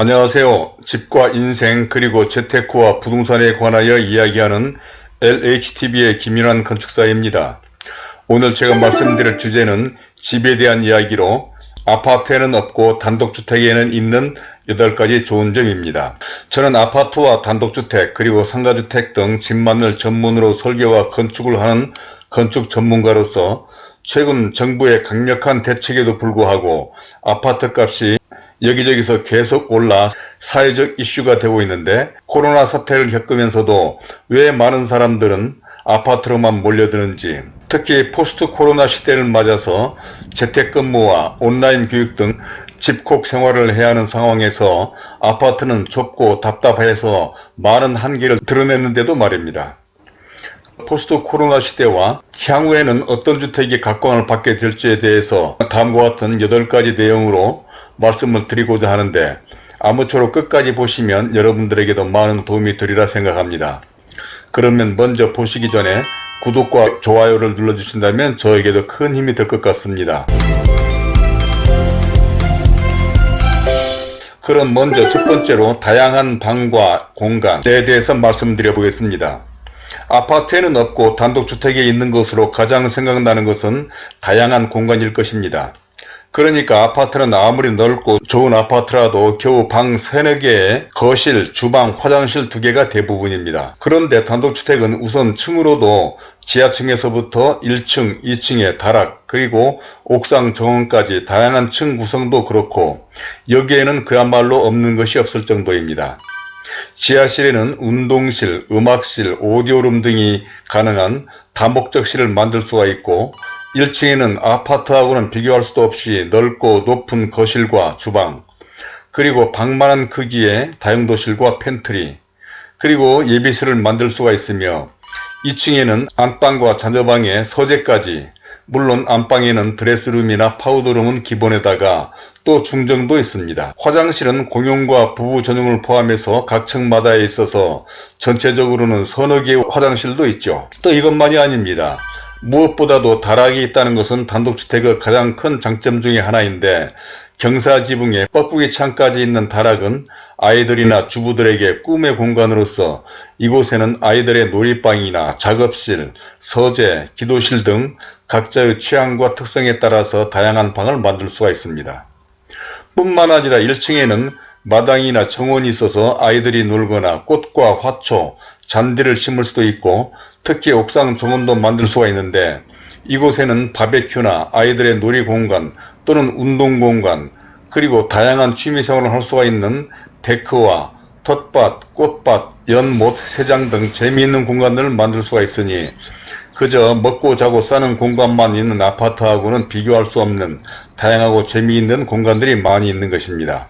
안녕하세요. 집과 인생 그리고 재테크와 부동산에 관하여 이야기하는 LHTV의 김윤환 건축사입니다. 오늘 제가 말씀드릴 주제는 집에 대한 이야기로 아파트에는 없고 단독주택에는 있는 8가지 좋은 점입니다. 저는 아파트와 단독주택 그리고 상가주택 등 집만을 전문으로 설계와 건축을 하는 건축 전문가로서 최근 정부의 강력한 대책에도 불구하고 아파트 값이 여기저기서 계속 올라 사회적 이슈가 되고 있는데 코로나 사태를 겪으면서도 왜 많은 사람들은 아파트로만 몰려드는지 특히 포스트 코로나 시대를 맞아서 재택근무와 온라인 교육 등 집콕 생활을 해야 하는 상황에서 아파트는 좁고 답답해서 많은 한계를 드러냈는데도 말입니다. 포스트 코로나 시대와 향후에는 어떤 주택이 각광을 받게 될지에 대해서 다음과 같은 8가지 내용으로 말씀을 드리고자 하는데 아무쪼록 끝까지 보시면 여러분들에게도 많은 도움이 되리라 생각합니다. 그러면 먼저 보시기 전에 구독과 좋아요를 눌러주신다면 저에게도 큰 힘이 될 것 같습니다. 그럼 먼저 첫 번째로 다양한 방과 공간에 대해서 말씀드려 보겠습니다. 아파트에는 없고 단독주택에 있는 것으로 가장 생각나는 것은 다양한 공간일 것입니다. 그러니까 아파트는 아무리 넓고 좋은 아파트라도 겨우 방 세네 개에 거실, 주방, 화장실 두 개가 대부분입니다. 그런데 단독주택은 우선 층으로도 지하층에서부터 1층, 2층의 다락, 그리고 옥상 정원까지 다양한 층 구성도 그렇고 여기에는 그야말로 없는 것이 없을 정도입니다. 지하실에는 운동실, 음악실, 오디오룸 등이 가능한 다목적실을 만들 수가 있고 1층에는 아파트하고는 비교할 수도 없이 넓고 높은 거실과 주방 그리고 방만한 크기의 다용도실과 팬트리 그리고 예비실을 만들 수가 있으며 2층에는 안방과 잔여방의 서재까지 물론 안방에는 드레스룸이나 파우더룸은 기본에다가 또 중정도 있습니다. 화장실은 공용과 부부 전용을 포함해서 각 층마다에 있어서 전체적으로는 서너 개의 화장실도 있죠. 또 이것만이 아닙니다. 무엇보다도 다락이 있다는 것은 단독주택의 가장 큰 장점 중의 하나인데 경사 지붕에 뻐꾸기 창까지 있는 다락은 아이들이나 주부들에게 꿈의 공간으로서 이곳에는 아이들의 놀이방이나 작업실, 서재, 기도실 등 각자의 취향과 특성에 따라서 다양한 방을 만들 수가 있습니다. 뿐만 아니라 1층에는 마당이나 정원이 있어서 아이들이 놀거나 꽃과 화초, 잔디를 심을 수도 있고 특히 옥상 정원도 만들 수가 있는데 이곳에는 바베큐나 아이들의 놀이공간 또는 운동공간 그리고 다양한 취미생활을 할 수가 있는 데크와 텃밭, 꽃밭, 연못, 새장 등 재미있는 공간들을 만들 수가 있으니 그저 먹고 자고 사는 공간만 있는 아파트하고는 비교할 수 없는 다양하고 재미있는 공간들이 많이 있는 것입니다.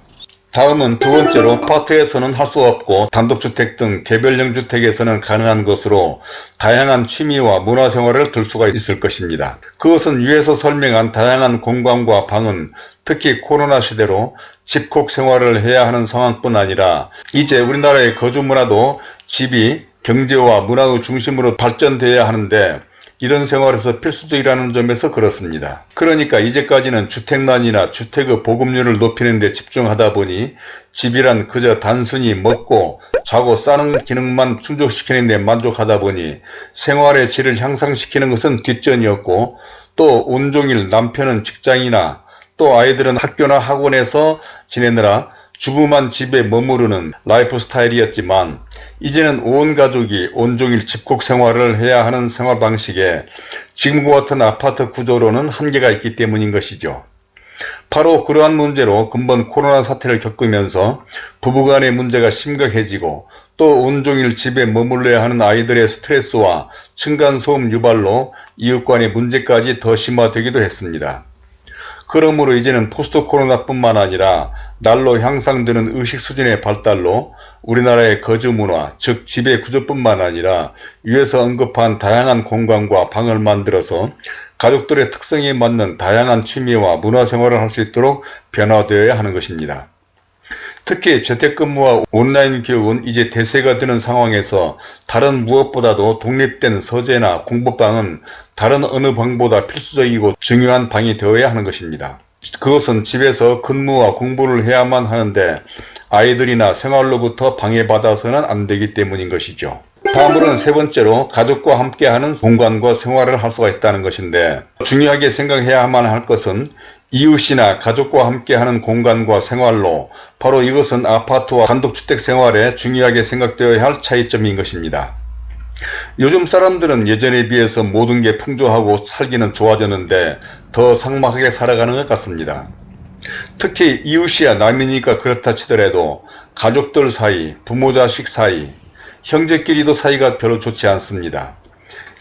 다음은 두 번째로 아파트에서는 할 수 없고 단독주택 등 개별형 주택에서는 가능한 것으로 다양한 취미와 문화생활을 들 수가 있을 것입니다. 그것은 위에서 설명한 다양한 공간과 방은 특히 코로나 시대로 집콕 생활을 해야 하는 상황뿐 아니라 이제 우리나라의 거주 문화도 집이 경제와 문화의 중심으로 발전되어야 하는데 이런 생활에서 필수적이라는 점에서 그렇습니다. 그러니까 이제까지는 주택난이나 주택의 보급률을 높이는 데 집중하다 보니 집이란 그저 단순히 먹고 자고 싸는 기능만 충족시키는 데 만족하다 보니 생활의 질을 향상시키는 것은 뒷전이었고 또 온종일 남편은 직장이나 또 아이들은 학교나 학원에서 지내느라 주부만 집에 머무르는 라이프 스타일이었지만 이제는 온 가족이 온종일 집콕 생활을 해야 하는 생활 방식에 지금과 같은 아파트 구조로는 한계가 있기 때문인 것이죠. 바로 그러한 문제로 근본 코로나 사태를 겪으면서 부부간의 문제가 심각해지고 또 온종일 집에 머물러야 하는 아이들의 스트레스와 층간소음 유발로 이웃간의 문제까지 더 심화되기도 했습니다. 그러므로 이제는 포스트 코로나뿐만 아니라 날로 향상되는 의식 수준의 발달로 우리나라의 거주 문화, 즉 지배 구조뿐만 아니라 위에서 언급한 다양한 공간과 방을 만들어서 가족들의 특성에 맞는 다양한 취미와 문화생활을 할 수 있도록 변화되어야 하는 것입니다. 특히 재택근무와 온라인 교육은 이제 대세가 되는 상황에서 다른 무엇보다도 독립된 서재나 공부방은 다른 어느 방보다 필수적이고 중요한 방이 되어야 하는 것입니다. 그것은 집에서 근무와 공부를 해야만 하는데 아이들이나 생활로부터 방해받아서는 안 되기 때문인 것이죠. 다음으로는 세 번째로 가족과 함께하는 공간과 생활을 할 수가 있다는 것인데 중요하게 생각해야만 할 것은 이웃이나 가족과 함께하는 공간과 생활로 바로 이것은 아파트와 단독주택 생활에 중요하게 생각되어야 할 차이점인 것입니다. 요즘 사람들은 예전에 비해서 모든 게 풍조하고 살기는 좋아졌는데 더 삭막하게 살아가는 것 같습니다. 특히 이웃이야 남이니까 그렇다 치더라도 가족들 사이, 부모 자식 사이, 형제끼리도 사이가 별로 좋지 않습니다.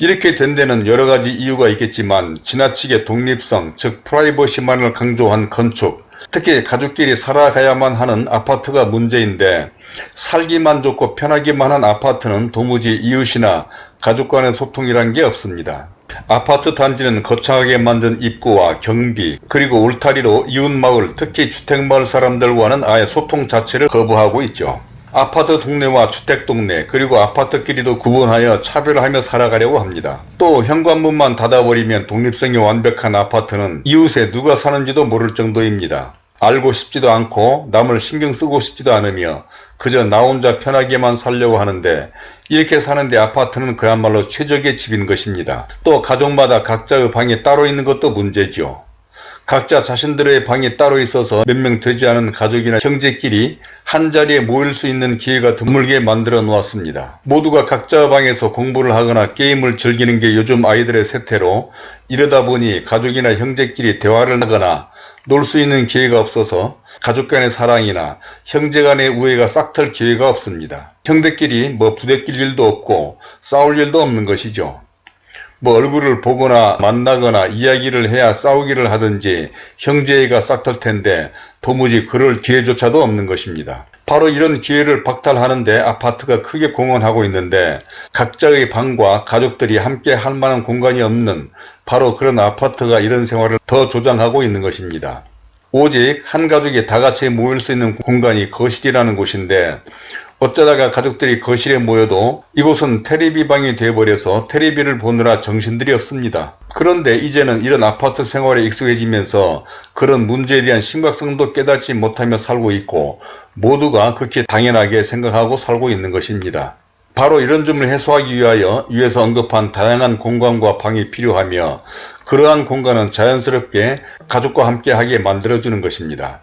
이렇게 된 데는 여러가지 이유가 있겠지만 지나치게 독립성 즉 프라이버시만을 강조한 건축 특히 가족끼리 살아가야만 하는 아파트가 문제인데 살기만 좋고 편하기만 한 아파트는 도무지 이웃이나 가족 간의 소통이란 게 없습니다. 아파트 단지는 거창하게 만든 입구와 경비 그리고 울타리로 이웃마을 특히 주택마을 사람들과는 아예 소통 자체를 거부하고 있죠. 아파트 동네와 주택 동네 그리고 아파트끼리도 구분하여 차별하며 살아가려고 합니다. 또 현관문만 닫아버리면 독립성이 완벽한 아파트는 이웃에 누가 사는지도 모를 정도입니다. 알고 싶지도 않고 남을 신경 쓰고 싶지도 않으며 그저 나 혼자 편하게만 살려고 하는데 이렇게 사는데 아파트는 그야말로 최적의 집인 것입니다. 또 가족마다 각자의 방이 따로 있는 것도 문제죠. 각자 자신들의 방이 따로 있어서 몇 명 되지 않은 가족이나 형제끼리 한자리에 모일 수 있는 기회가 드물게 만들어 놓았습니다. 모두가 각자 방에서 공부를 하거나 게임을 즐기는 게 요즘 아이들의 세태로 이러다 보니 가족이나 형제끼리 대화를 하거나 놀 수 있는 기회가 없어서 가족 간의 사랑이나 형제 간의 우애가 싹틀 기회가 없습니다. 형제끼리 뭐 부대낄 일도 없고 싸울 일도 없는 것이죠. 뭐 얼굴을 보거나 만나거나 이야기를 해야 싸우기를 하든지 형제애가 싹틀 텐데 도무지 그럴 기회조차도 없는 것입니다. 바로 이런 기회를 박탈하는데 아파트가 크게 공헌하고 있는데 각자의 방과 가족들이 함께 할 만한 공간이 없는 바로 그런 아파트가 이런 생활을 더 조장하고 있는 것입니다. 오직 한 가족이 다 같이 모일 수 있는 공간이 거실이라는 곳인데 어쩌다가 가족들이 거실에 모여도 이곳은 테레비 방이 되어버려서 테레비를 보느라 정신들이 없습니다. 그런데 이제는 이런 아파트 생활에 익숙해지면서 그런 문제에 대한 심각성도 깨닫지 못하며 살고 있고 모두가 그렇게 당연하게 생각하고 살고 있는 것입니다. 바로 이런 점을 해소하기 위하여 위에서 언급한 다양한 공간과 방이 필요하며 그러한 공간은 자연스럽게 가족과 함께 하게 만들어주는 것입니다.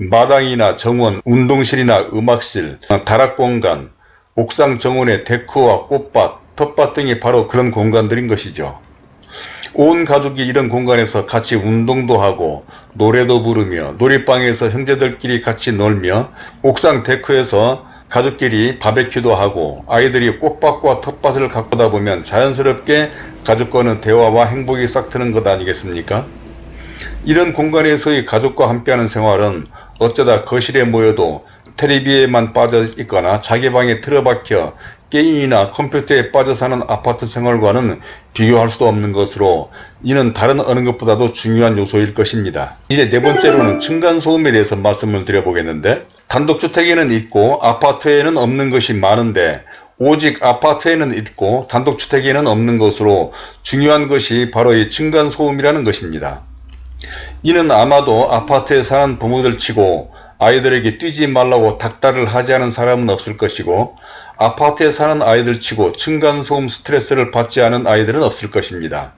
마당이나 정원, 운동실이나 음악실, 다락공간, 옥상 정원의 데크와 꽃밭, 텃밭 등이 바로 그런 공간들인 것이죠. 온 가족이 이런 공간에서 같이 운동도 하고 노래도 부르며 놀이방에서 형제들끼리 같이 놀며 옥상 데크에서 가족끼리 바베큐도 하고 아이들이 꽃밭과 텃밭을 가꾸다 보면 자연스럽게 가족과는 대화와 행복이 싹트는 것 아니겠습니까? 이런 공간에서의 가족과 함께하는 생활은 어쩌다 거실에 모여도 텔레비에만 빠져 있거나 자기 방에 틀어박혀 게임이나 컴퓨터에 빠져 사는 아파트 생활과는 비교할 수도 없는 것으로 이는 다른 어느 것보다도 중요한 요소일 것입니다. 이제 네 번째로는 층간소음에 대해서 말씀을 드려보겠는데 단독주택에는 있고 아파트에는 없는 것이 많은데 오직 아파트에는 있고 단독주택에는 없는 것으로 중요한 것이 바로 이 층간소음이라는 것입니다. 이는 아마도 아파트에 사는 부모들 치고 아이들에게 뛰지 말라고 닥달을 하지 않은 사람은 없을 것이고 아파트에 사는 아이들 치고 층간소음 스트레스를 받지 않은 아이들은 없을 것입니다.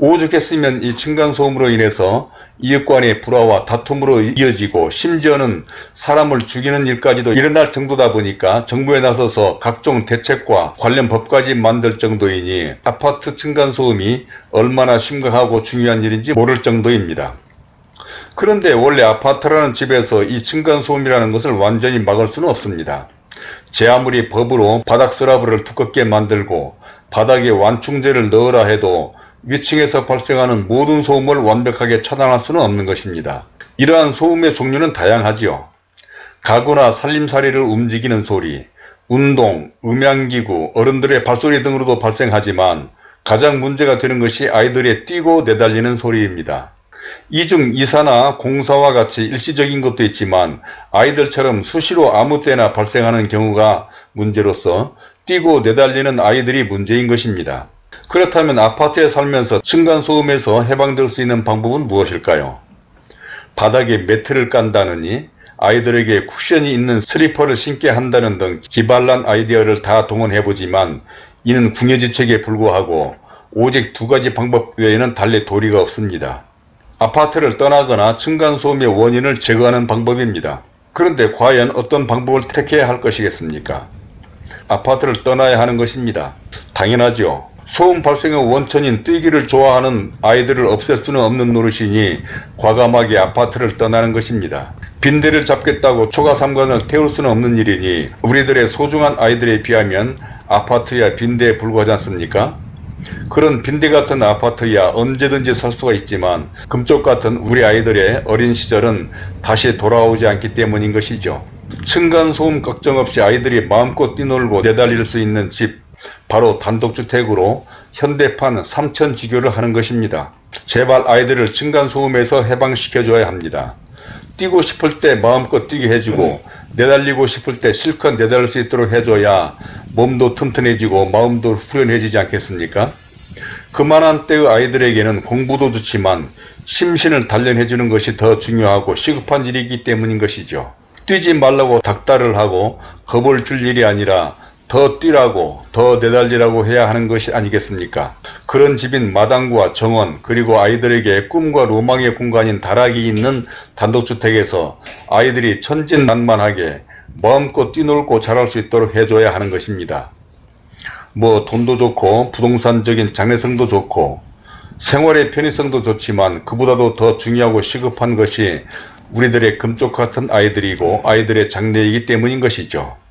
오죽했으면 이 층간소음으로 인해서 이웃 간의 불화와 다툼으로 이어지고 심지어는 사람을 죽이는 일까지도 일어날 정도다 보니까 정부에 나서서 각종 대책과 관련 법까지 만들 정도이니 아파트 층간소음이 얼마나 심각하고 중요한 일인지 모를 정도입니다. 그런데 원래 아파트라는 집에서 이 층간소음이라는 것을 완전히 막을 수는 없습니다. 제 아무리 법으로 바닥 스라브를 두껍게 만들고 바닥에 완충제를 넣으라 해도 위층에서 발생하는 모든 소음을 완벽하게 차단할 수는 없는 것입니다. 이러한 소음의 종류는 다양하지요. 가구나 살림살이를 움직이는 소리, 운동, 음향기구, 어른들의 발소리 등으로도 발생하지만 가장 문제가 되는 것이 아이들의 뛰고 내달리는 소리입니다. 이중 이사나 공사와 같이 일시적인 것도 있지만 아이들처럼 수시로 아무 때나 발생하는 경우가 문제로서 뛰고 내달리는 아이들이 문제인 것입니다. 그렇다면 아파트에 살면서 층간소음에서 해방될 수 있는 방법은 무엇일까요? 바닥에 매트를 깐다느니 아이들에게 쿠션이 있는 슬리퍼를 신게 한다는 등 기발난 아이디어를 다 동원해보지만 이는 궁여지책에 불구하고 오직 두 가지 방법 외에는 달리 도리가 없습니다. 아파트를 떠나거나 층간소음의 원인을 제거하는 방법입니다. 그런데 과연 어떤 방법을 택해야 할 것이겠습니까? 아파트를 떠나야 하는 것입니다. 당연하죠. 소음 발생의 원천인 뛰기를 좋아하는 아이들을 없앨 수는 없는 노릇이니 과감하게 아파트를 떠나는 것입니다. 빈대를 잡겠다고 초가 삼관을 태울 수는 없는 일이니 우리들의 소중한 아이들에 비하면 아파트야 빈대에 불과하지 않습니까? 그런 빈대 같은 아파트야 언제든지 살 수가 있지만 금쪽 같은 우리 아이들의 어린 시절은 다시 돌아오지 않기 때문인 것이죠. 층간소음 걱정 없이 아이들이 마음껏 뛰놀고 내달릴 수 있는 집 바로 단독주택으로 현대판 삼천지교를 하는 것입니다. 제발 아이들을 층간소음에서 해방시켜줘야 합니다. 뛰고 싶을 때 마음껏 뛰게 해주고 내달리고 싶을 때 실컷 내달릴 수 있도록 해줘야 몸도 튼튼해지고 마음도 후련해지지 않겠습니까? 그만한 때의 아이들에게는 공부도 좋지만 심신을 단련해주는 것이 더 중요하고 시급한 일이기 때문인 것이죠. 뛰지 말라고 닥달을 하고 겁을 줄 일이 아니라 더 뛰라고 더 내달리라고 해야 하는 것이 아니겠습니까? 그런 집인 마당과 정원 그리고 아이들에게 꿈과 로망의 공간인 다락이 있는 단독주택에서 아이들이 천진난만하게 마음껏 뛰놀고 자랄 수 있도록 해줘야 하는 것입니다. 뭐 돈도 좋고 부동산적인 장래성도 좋고 생활의 편의성도 좋지만 그보다도 더 중요하고 시급한 것이 우리들의 금쪽 같은 아이들이고 아이들의 장래이기 때문인 것이죠.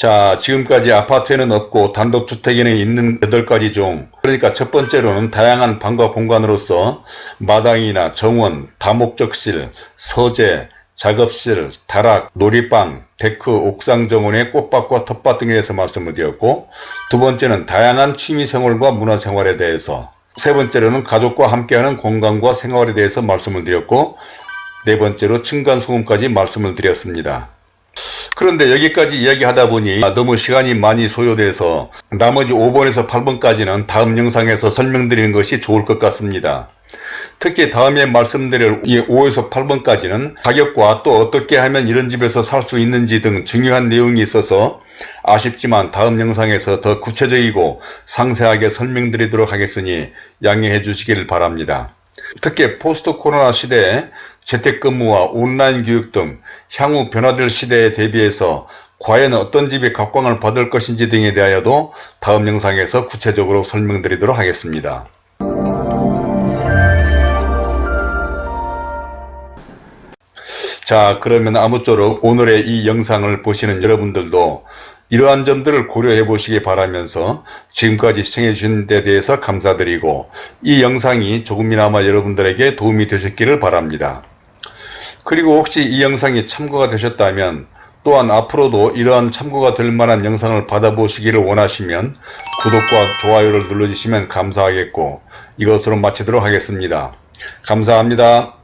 자 지금까지 아파트에는 없고 단독주택에는 있는 8가지 중 그러니까 첫 번째로는 다양한 방과 공간으로서 마당이나 정원, 다목적실, 서재, 작업실, 다락, 놀이방, 데크, 옥상 정원의 꽃밭과 텃밭 등에 대해서 말씀을 드렸고 두 번째는 다양한 취미생활과 문화생활에 대해서 세 번째로는 가족과 함께하는 공간과 생활에 대해서 말씀을 드렸고 네 번째로 층간소음까지 말씀을 드렸습니다. 그런데 여기까지 이야기하다 보니 너무 시간이 많이 소요돼서 나머지 5번에서 8번까지는 다음 영상에서 설명드리는 것이 좋을 것 같습니다. 특히 다음에 말씀드릴 이 5에서 8번까지는 가격과 또 어떻게 하면 이런 집에서 살 수 있는지 등 중요한 내용이 있어서 아쉽지만 다음 영상에서 더 구체적이고 상세하게 설명드리도록 하겠으니 양해해 주시길 바랍니다. 특히 포스트 코로나 시대에 재택근무와 온라인 교육 등 향후 변화될 시대에 대비해서 과연 어떤 집이 각광을 받을 것인지 등에 대하여도 다음 영상에서 구체적으로 설명드리도록 하겠습니다. 자 그러면 아무쪼록 오늘의 이 영상을 보시는 여러분들도 이러한 점들을 고려해 보시기 바라면서 지금까지 시청해 주신 데 대해서 감사드리고 이 영상이 조금이나마 여러분들에게 도움이 되셨기를 바랍니다. 그리고 혹시 이 영상이 참고가 되셨다면 또한 앞으로도 이러한 참고가 될 만한 영상을 받아보시기를 원하시면 구독과 좋아요를 눌러주시면 감사하겠고 이것으로 마치도록 하겠습니다. 감사합니다.